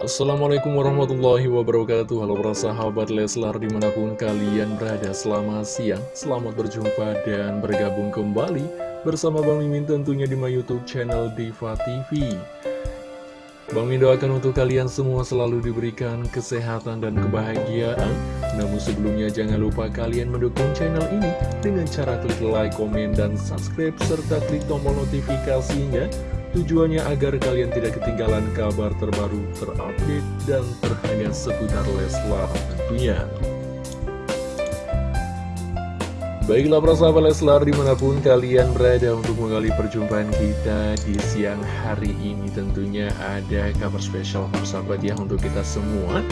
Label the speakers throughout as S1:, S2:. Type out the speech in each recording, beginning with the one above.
S1: Assalamualaikum warahmatullahi wabarakatuh. Halo para sahabat Leslar di mana pun kalian berada Selamat siang, selamat berjumpa dan bergabung kembali Bersama Bang Mimin tentunya di my youtube channel Diva TV Bang Mimin doakan untuk kalian semua selalu diberikan kesehatan dan kebahagiaan. Namun sebelumnya jangan lupa kalian mendukung channel ini Dengan cara klik like, komen, dan subscribe Serta klik tombol notifikasinya Tujuannya agar kalian tidak ketinggalan kabar terbaru, terupdate, dan terhangat seputar Leslar tentunya. Baiklah para sahabat Leslar di mana pun kalian berada untuk menggali perjumpaan kita di siang hari ini Tentunya ada kabar spesial sahabat ya untuk kita semua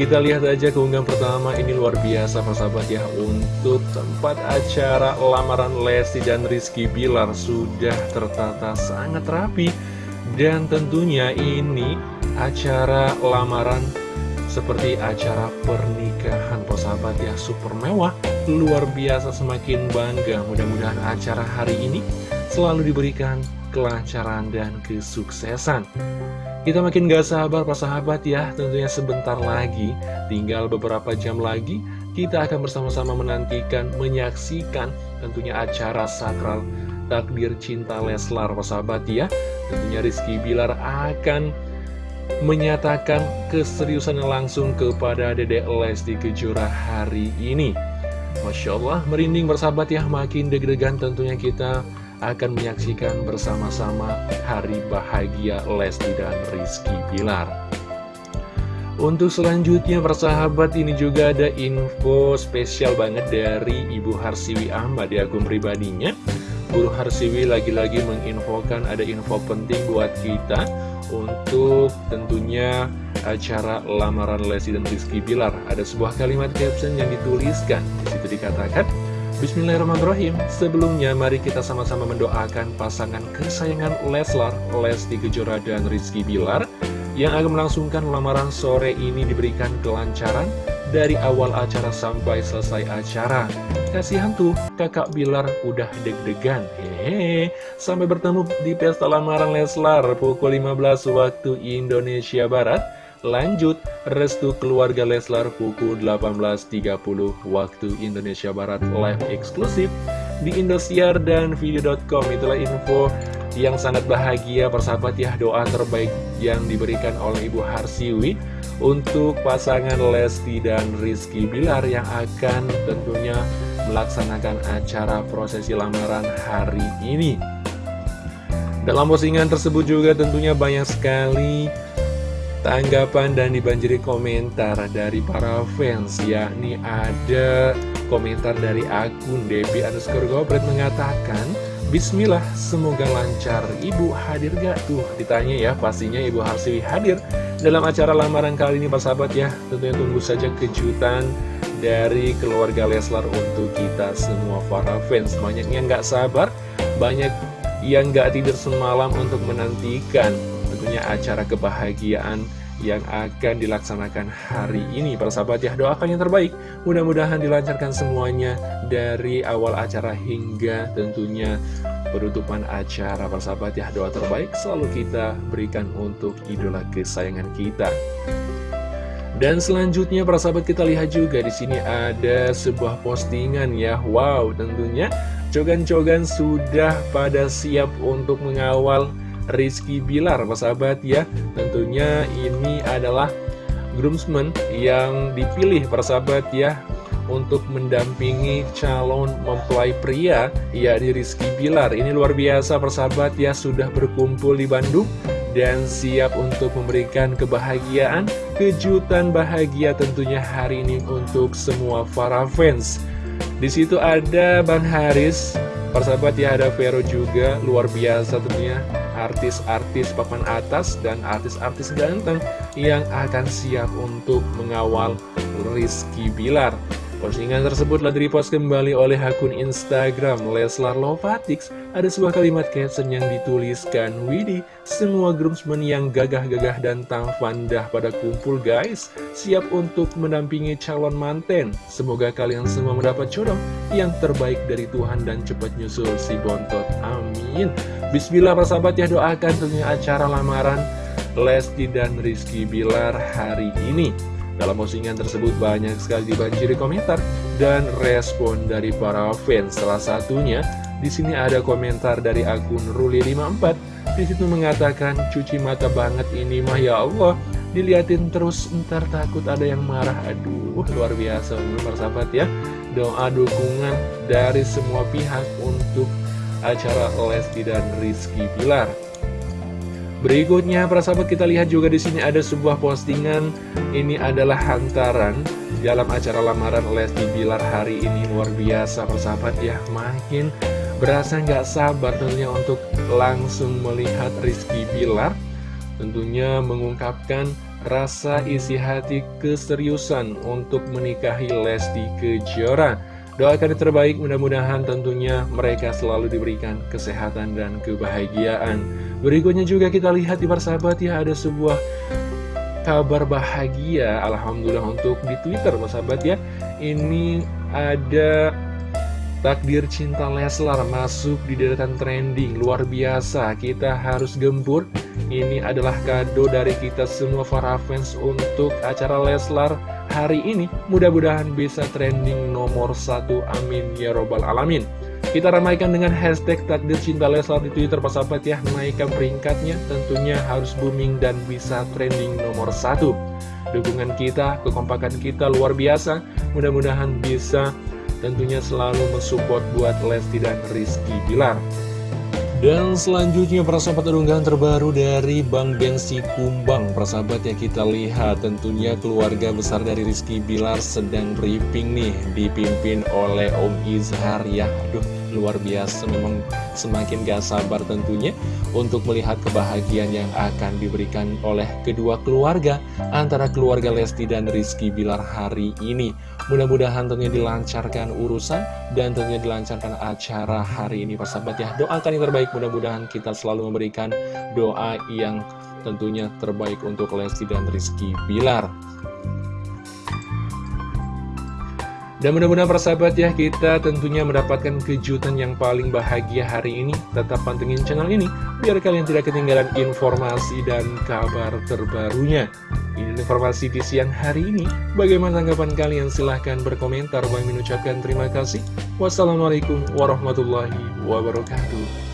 S1: kita lihat aja keunggahan pertama. Ini luar biasa persahabat ya. Untuk tempat acara lamaran Lesti dan Rizky Bilar sudah tertata sangat rapi. Dan tentunya ini acara lamaran seperti acara pernikahan persahabat ya. Super mewah, luar biasa semakin bangga. Mudah-mudahan acara hari ini selalu diberikan kelancaran dan kesuksesan. Kita makin gak sabar Pak sahabat ya. Tentunya sebentar lagi Tinggal beberapa jam lagi Kita akan bersama-sama menantikan Menyaksikan tentunya acara sakral Takdir Cinta Leslar Pak sahabat ya. Tentunya Rizky Bilar akan Menyatakan keseriusan langsung kepada Dedek Lesti Kejora hari ini. Masya Allah merinding bersahabat ya. Makin deg-degan tentunya kita akan menyaksikan bersama-sama hari bahagia Lesti dan Rizky Bilar. Untuk selanjutnya persahabat ini juga ada info spesial banget dari Ibu Harsiwi Ahmad di akun pribadinya. Guru Harsiwi lagi-lagi menginfokan ada info penting buat kita untuk tentunya acara lamaran Lesti dan Rizky Bilar. Ada sebuah kalimat caption yang dituliskan. Di situ dikatakan, Bismillahirrahmanirrahim. Sebelumnya mari kita sama-sama mendoakan pasangan kesayangan Leslar, Lesti Kejora dan Rizky Bilar Yang akan melangsungkan lamaran sore ini diberikan kelancaran dari awal acara sampai selesai acara. Kasihan tuh kakak Bilar udah deg-degan. Hehehe. Sampai bertemu di pesta lamaran Leslar pukul 15 waktu Indonesia Barat Lanjut, restu keluarga Leslar pukul 18.30 waktu Indonesia Barat live eksklusif di Indosiar dan video.com. Itulah info yang sangat bahagia persahabat ya doa terbaik yang diberikan oleh Ibu Harsiwi untuk pasangan Lesti dan Rizky Bilar yang akan tentunya melaksanakan acara prosesi lamaran hari ini. Dalam postingan tersebut juga tentunya banyak sekali tanggapan dan dibanjiri komentar dari para fans yakni ada komentar dari akun Debbie underscore Gobret mengatakan Bismillah semoga lancar. Ibu hadir gak tuh ditanya ya pastinya Ibu Harsiwi hadir dalam acara lamaran kali ini Pak sahabat ya. Tentunya tunggu saja kejutan dari keluarga Leslar untuk kita semua para fans. Banyak yang gak sabar banyak yang gak tidur semalam untuk menantikan tentunya acara kebahagiaan yang akan dilaksanakan hari ini. Para sahabat ya doakan yang terbaik. Mudah-mudahan dilancarkan semuanya dari awal acara hingga tentunya penutupan acara. Para sahabat ya doa terbaik selalu kita berikan untuk idola kesayangan kita. Dan selanjutnya para sahabat kita lihat juga di sini ada sebuah postingan ya. Wow tentunya cogan-cogan sudah pada siap untuk mengawal Rizky Bilar, sahabat ya. Tentunya ini adalah groomsmen yang dipilih sahabat ya untuk mendampingi calon mempelai pria yakni Rizky Bilar. Ini luar biasa persahabat ya sudah berkumpul di Bandung dan siap untuk memberikan kebahagiaan, kejutan bahagia tentunya hari ini untuk semua para fans. Di situ ada Bang Haris, persahabat ya ada Vero juga luar biasa tentunya artis-artis papan atas dan artis-artis ganteng yang akan siap untuk mengawal Rizky Bilar. Postingan tersebut telah direpost kembali oleh akun Instagram Leslar Lovatics. Ada sebuah kalimat caption yang dituliskan, Widi, semua groomsmen yang gagah-gagah dan tampan dah pada kumpul guys. Siap untuk mendampingi calon manten. Semoga kalian semua mendapat jodoh yang terbaik dari Tuhan dan cepat nyusul si bontot. Amin. Bismillah para sahabat ya doakan tentunya acara lamaran Lesti dan Rizky Bilar hari ini. Dalam postingan tersebut banyak sekali dibanjiri komentar dan respon dari para fans. Salah satunya di sini ada komentar dari akun Ruli54. Di situ mengatakan cuci mata banget ini mah ya Allah. Diliatin terus ntar takut ada yang marah. Aduh luar biasa benar sahabat ya. Doa dukungan dari semua pihak untuk acara Lesti dan Rizky Bilar. Berikutnya, para sahabat kita lihat juga di sini ada sebuah postingan. Ini adalah hantaran dalam acara lamaran Lesti Bilar hari ini luar biasa, para sahabat ya. Makin berasa nggak sabar tentunya untuk langsung melihat Rizky Bilar. Tentunya mengungkapkan rasa isi hati keseriusan untuk menikahi Lesti Kejora. Doakan yang terbaik, mudah-mudahan tentunya mereka selalu diberikan kesehatan dan kebahagiaan. Berikutnya juga kita lihat di persahabat ya, ada sebuah kabar bahagia, Alhamdulillah untuk di Twitter persahabat ya. Ini ada Takdir cinta Leslar masuk di deretan trending Luar biasa, kita harus gempur. Ini adalah kado dari kita semua para fans untuk acara Leslar hari ini. Mudah-mudahan bisa trending nomor satu Amin Ya Robbal Alamin Kita ramaikan dengan hashtag takdir cinta Leslar di Twitter Pak Sahabat ya. Naikkan peringkatnya tentunya harus booming dan bisa trending nomor satu. Dukungan kita, kekompakan kita luar biasa. Mudah-mudahan bisa tentunya selalu mensupport buat Lesti dan Rizky Bilar. Dan selanjutnya persahabat unggahan terbaru dari Bang Bensi Kumbang. Persahabat ya kita lihat tentunya keluarga besar dari Rizky Bilar sedang briefing nih Dipimpin oleh Om Izhar ya. Aduh luar biasa memang semakin gak sabar tentunya untuk melihat kebahagiaan yang akan diberikan oleh kedua keluarga antara keluarga Lesti dan Rizky Bilar hari ini. Mudah-mudahan tentunya dilancarkan urusan dan tentunya dilancarkan acara hari ini persahabat ya doakan yang terbaik. Mudah-mudahan kita selalu memberikan doa yang tentunya terbaik untuk Lesti dan Rizky Bilar Dan mudah-mudahan persahabat ya, kita tentunya mendapatkan kejutan yang paling bahagia hari ini. Tetap pantengin channel ini, biar kalian tidak ketinggalan informasi dan kabar terbarunya. Ini informasi di siang hari ini. Bagaimana tanggapan kalian? Silahkan berkomentar. Bang mengucapkan terima kasih. Wassalamualaikum warahmatullahi wabarakatuh.